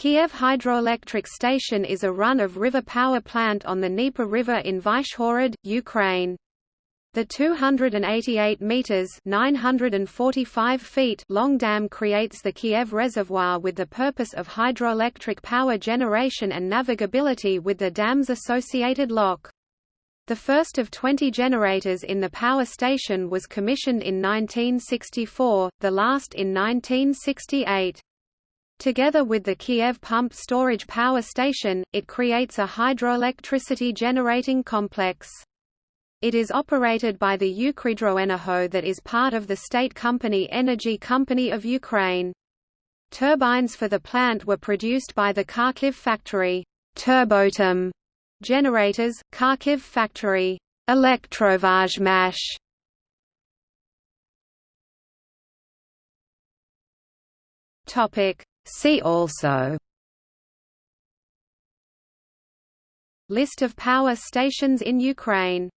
Kiev Hydroelectric Station is a run-of-river power plant on the Dnieper River in Vyshhorod, Ukraine. The 288 meters (945 feet) long dam creates the Kiev Reservoir with the purpose of hydroelectric power generation and navigability with the dam's associated lock. The first of 20 generators in the power station was commissioned in 1964, the last in 1968. Together with the Kiev Pump Storage Power Station, it creates a hydroelectricity generating complex. It is operated by the Ukrhydroenergo that is part of the state company Energy Company of Ukraine. Turbines for the plant were produced by the Kharkiv factory Turboatom generators, Kharkiv factory Elektrovazhmash Topic See also List of power stations in Ukraine